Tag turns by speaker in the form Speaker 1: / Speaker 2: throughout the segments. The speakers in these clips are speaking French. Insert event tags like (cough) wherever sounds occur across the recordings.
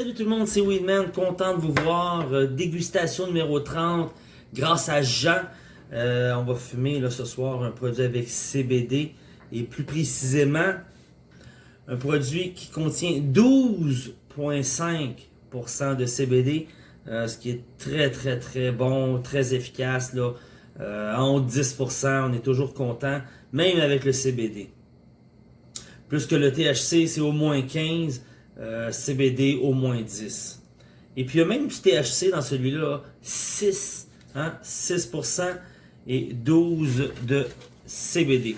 Speaker 1: Salut tout le monde, c'est Weedman, content de vous voir. Euh, dégustation numéro 30 grâce à Jean. Euh, on va fumer là, ce soir un produit avec CBD et plus précisément un produit qui contient 12,5% de CBD, euh, ce qui est très très très bon, très efficace. Là. en haut de 10%, on est toujours content, même avec le CBD. Plus que le THC, c'est au moins 15%. Euh, CBD au moins 10. Et puis il y a même du THC dans celui-là, 6, hein, 6% et 12 de CBD.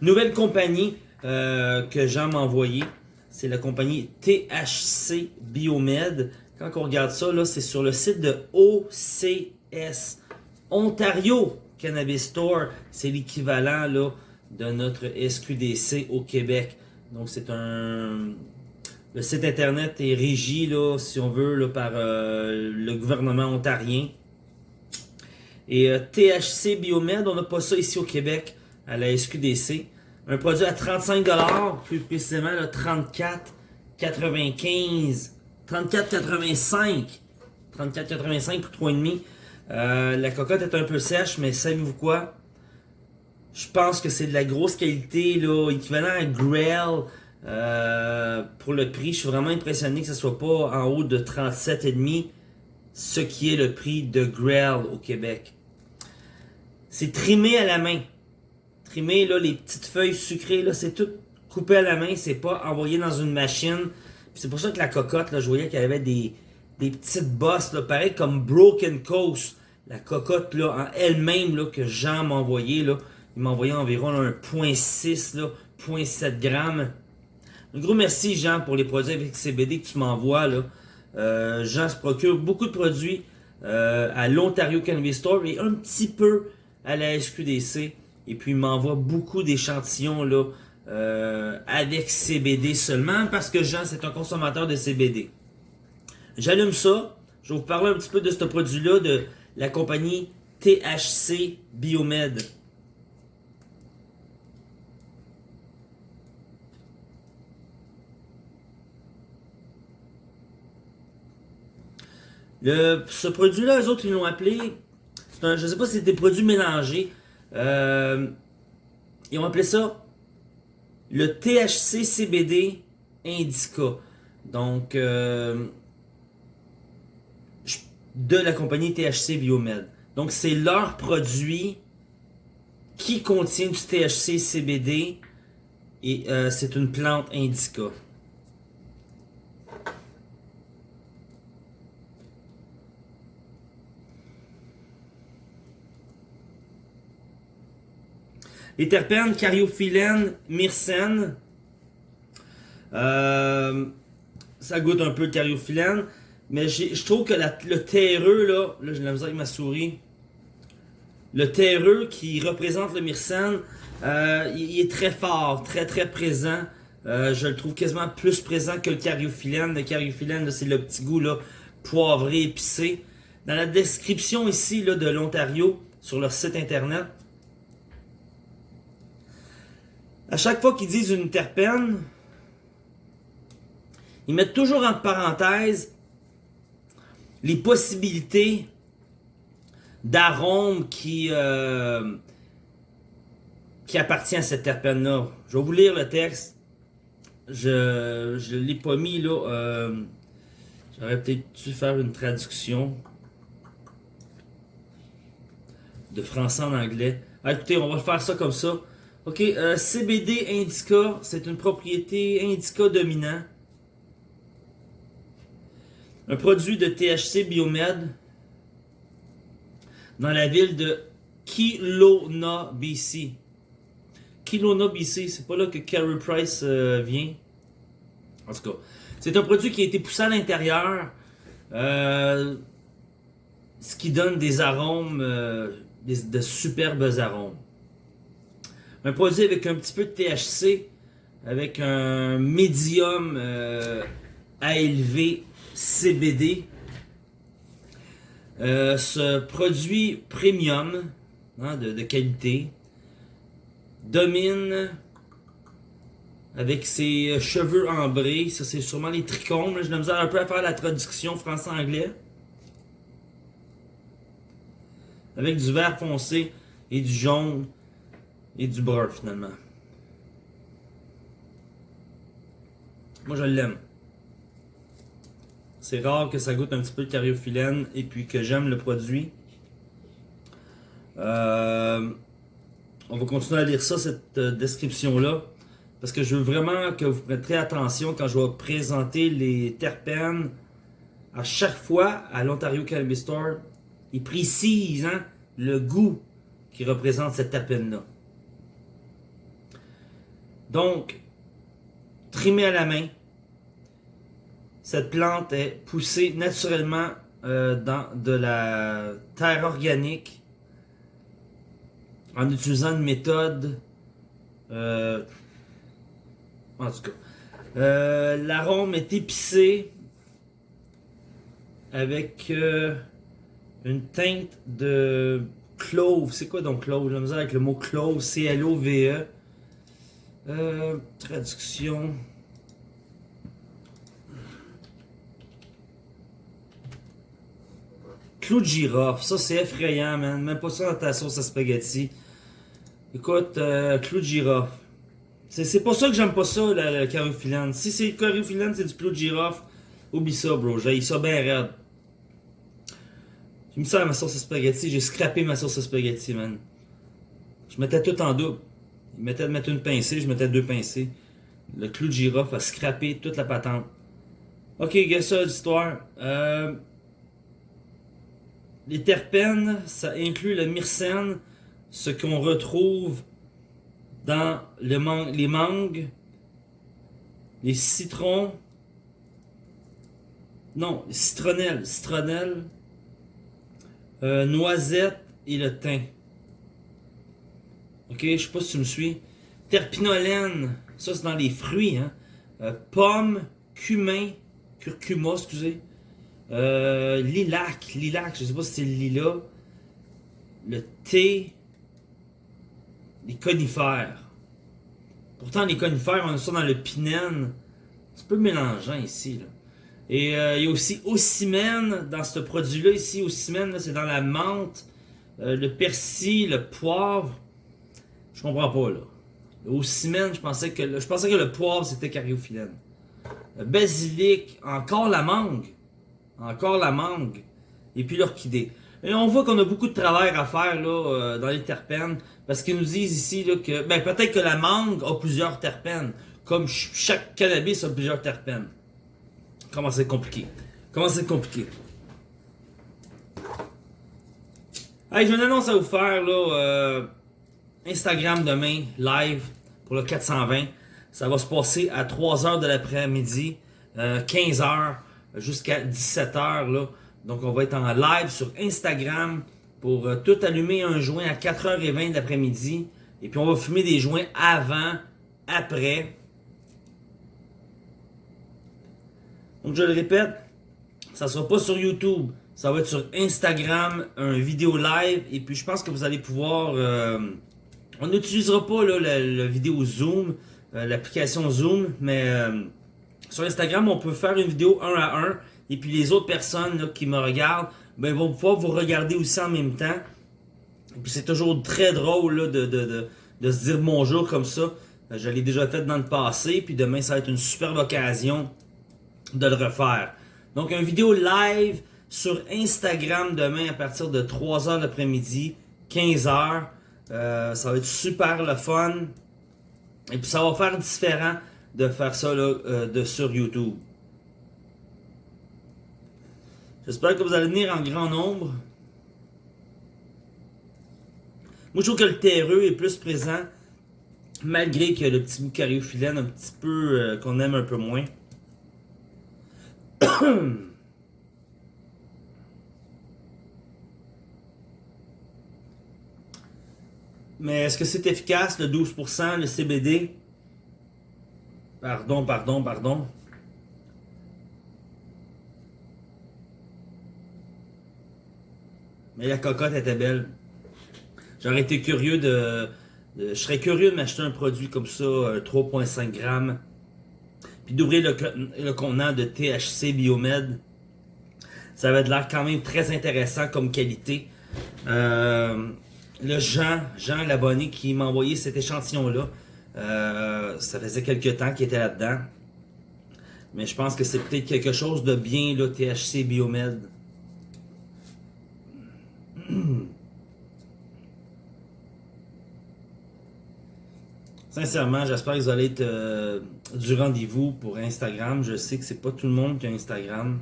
Speaker 1: Nouvelle compagnie euh, que Jean m'a envoyé, c'est la compagnie THC Biomed. Quand on regarde ça, c'est sur le site de OCS, Ontario Cannabis Store. C'est l'équivalent de notre SQDC au Québec. Donc c'est un... Le site internet est régi, là, si on veut, là, par euh, le gouvernement ontarien. Et euh, THC Biomed, on n'a pas ça ici au Québec, à la SQDC. Un produit à 35$, plus précisément là, 34,95$. 34,85$. 34,85$ pour 3,5$. Euh, la cocotte est un peu sèche, mais savez-vous quoi? Je pense que c'est de la grosse qualité, là, équivalent à Grail. Euh, pour le prix, je suis vraiment impressionné que ce soit pas en haut de 37,5, ce qui est le prix de Grail au Québec. C'est trimé à la main. Trimé, là, les petites feuilles sucrées, là, c'est tout coupé à la main, c'est pas envoyé dans une machine. C'est pour ça que la cocotte, là, je voyais qu'elle avait des, des petites bosses, pareil comme Broken Coast. La cocotte, là, en elle-même, là, que Jean m'a envoyé, là, il m'a envoyé environ 1.6, 0.7 grammes. Un gros merci, Jean, pour les produits avec CBD que tu m'envoies. Euh, Jean se procure beaucoup de produits euh, à l'Ontario Cannabis Store et un petit peu à la SQDC. Et puis, il m'envoie beaucoup d'échantillons là euh, avec CBD seulement parce que Jean, c'est un consommateur de CBD. J'allume ça. Je vais vous parler un petit peu de ce produit-là de la compagnie THC Biomed. Ce produit-là, les autres, ils l'ont appelé... Un, je sais pas si c'était produit mélangé. Euh, ils ont appelé ça le THC CBD Indica. Donc, euh, de la compagnie THC Biomed. Donc, c'est leur produit qui contient du THC CBD et euh, c'est une plante indica. Les terpènes, cariophyllène, myrcène. Euh, ça goûte un peu le cariophyllène. Mais je trouve que le terreux, là, là j'ai la misère avec ma souris. Le terreux qui représente le myrcène, euh, il, est très fort, très très présent. Euh, je le trouve quasiment plus présent que le cariophyllène. Le cariophyllène, c'est le petit goût là, poivré, épicé. Dans la description ici là, de l'Ontario, sur leur site internet, à chaque fois qu'ils disent une terpène, ils mettent toujours entre parenthèses les possibilités d'arômes qui, euh, qui appartient à cette terpène-là. Je vais vous lire le texte. Je ne l'ai pas mis là. Euh, J'aurais peut-être dû faire une traduction de français en anglais. Ah, écoutez, on va faire ça comme ça. Ok, euh, CBD indica, c'est une propriété indica dominant. Un produit de THC Biomed dans la ville de Kelowna, BC. Kelowna, BC, c'est pas là que Carey Price euh, vient. En tout cas, c'est un produit qui a été poussé à l'intérieur, euh, ce qui donne des arômes, de superbes arômes. Un produit avec un petit peu de THC, avec un médium euh, élever CBD. Euh, ce produit premium hein, de, qualité domine avec ses cheveux ambrés. Ça, c'est sûrement les trichomes. Je me un peu à faire la traduction français-anglais. Avec du vert foncé et du jaune et du brun finalement. Moi je l'aime. C'est rare que ça goûte un petit peu de cariophyllène et puis que j'aime le produit. Euh, on va continuer à lire ça, cette euh, description-là. Parce que je veux vraiment que vous prêterez attention quand je vais présenter les terpènes. À chaque fois, à l'Ontario Cannabis Store, ils précisent hein, le goût qui représente cette terpène-là. Donc, trimé à la main, cette plante est poussée naturellement euh, dans de la terre organique en utilisant une méthode euh, en tout cas euh, l'arôme est épicé avec une teinte de clove. C'est quoi donc clove? Je avec le mot clove C-L-O-V-E euh, traduction. Clou de girofle, ça c'est effrayant, man. Même pas ça dans ta sauce à spaghetti. Écoute, euh, clou de girofle. C'est pas ça que j'aime pas ça, la, la caroufilane. Si c'est le caroufilane, c'est du clou de girofle. Oublie ça, bro. J'ai ça bien raide. J'ai mis ça ma sauce à spaghetti. J'ai scrappé ma sauce à spaghetti, man. Je mettais tout en double. Il mettait de mettre une pincée, je mettais deux pincées. Le clou de girofle a scrappé toute la patente. Ok, qu'est-ce ça l'histoire? Euh, les terpènes, ça inclut le myrcène, ce qu'on retrouve dans les mangues, les citrons, non, les citronnelles, citronnelles, euh, noisettes et le thym. Ok, je sais pas si tu me suis. Terpinolène, ça c'est dans les fruits. Hein. Euh, pomme, cumin, curcuma, excusez. Euh, lilac, lilac, je sais pas si c'est le lilas. Le thé, les conifères. Pourtant, les conifères, on a ça dans le pinène. C'est un peu mélangeant ici. Là. Et euh, il y a aussi ocimène dans ce produit-là. Ici, ocimène, c'est dans la menthe, le persil, le poivre. Je comprends pas, là. Au ciment, je pensais que le, poivre, c'était cariophyllène. Le basilic, encore la mangue. Encore la mangue. Et puis l'orchidée. Et on voit qu'on a beaucoup de travail à faire là, euh, dans les terpènes. Parce qu'ils nous disent ici là, que ben, peut-être que la mangue a plusieurs terpènes. Comme chaque cannabis a plusieurs terpènes. Comment c'est compliqué? Comment c'est compliqué? Hey, j'ai une annonce à vous faire là. Euh, Instagram demain, live pour le 420. Ça va se passer à 3h de l'après-midi, 15h euh, jusqu'à 17h. Là. Donc on va être en live sur Instagram pour euh, tout allumer un joint à 4h20 de l'après-midi. Et puis on va fumer des joints avant, après. Donc je le répète, ça sera pas sur YouTube. Ça va être sur Instagram, un vidéo live. Et puis je pense que vous allez pouvoir... Euh, on n'utilisera pas la, vidéo Zoom, euh, l'application Zoom, mais euh, sur Instagram, on peut faire une vidéo un à un. Et puis les autres personnes qui me regardent, ben, vont pouvoir vous regarder aussi en même temps. Et puis c'est toujours très drôle de, de, se dire bonjour comme ça. Euh, je l'ai déjà fait dans le passé, puis demain ça va être une superbe occasion de le refaire. Donc une vidéo live sur Instagram demain à partir de 3h l'après-midi, 15h. Euh, ça va être super le fun. Et puis ça va faire différent de faire ça là, euh, de sur YouTube. J'espère que vous allez venir en grand nombre. Moi, je trouve que le terreux est plus présent, malgré que le petit bout cariophyllène un petit peu, euh, qu'on aime un peu moins. (clears throat) Mais est-ce que c'est efficace, le 12%, le CBD? Pardon, pardon, pardon. Mais la cocotte était belle. J'aurais été curieux de, Euh, je serais curieux de m'acheter un produit comme ça, 3.5 grammes, puis d'ouvrir le, le, contenant de THC Biomed. Ça va être l'air quand même très intéressant comme qualité. Euh, le Jean, Jean l'abonné qui m'a envoyé cet échantillon-là, euh, ça faisait quelques temps qu'il était là-dedans. Mais je pense que c'est peut-être quelque chose de bien, là, THC Biomed. (clears throat) Sincèrement, j'espère que vous allez être euh, du rendez-vous pour Instagram. Je sais que c'est pas tout le monde qui a Instagram.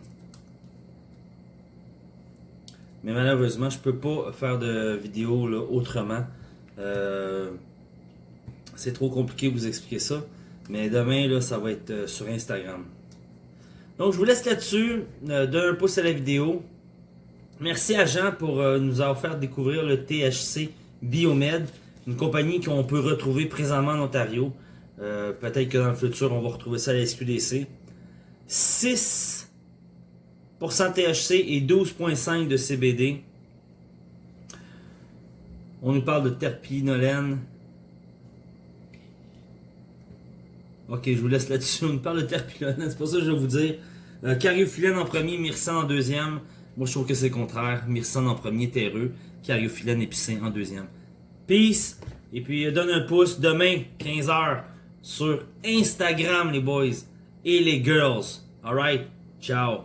Speaker 1: Mais malheureusement, je peux pas faire de vidéo autrement. Euh, c'est trop compliqué de vous expliquer ça. Mais demain, là, ça va être euh, sur Instagram. Donc, je vous laisse là-dessus. d'un pouce à la vidéo. Merci à Jean pour nous avoir fait découvrir le THC Biomed une compagnie qu'on peut retrouver présentement en Ontario. Euh, peut-être que dans le futur, on va retrouver ça à la SQDC. 6% THC et 12,5% de CBD. On nous parle de terpinolène. Ok, je vous laisse là-dessus. On nous parle de terpinolène, c'est pas ça que je vais vous dire. Euh, cariophyllène en premier, myrcène en deuxième. Moi, je trouve que c'est le contraire. Myrcène en premier, terreux. Cariophyllène épicé en deuxième. Peace. Et puis, donne un pouce demain, 15h, sur Instagram, les boys et les girls. Alright? Ciao.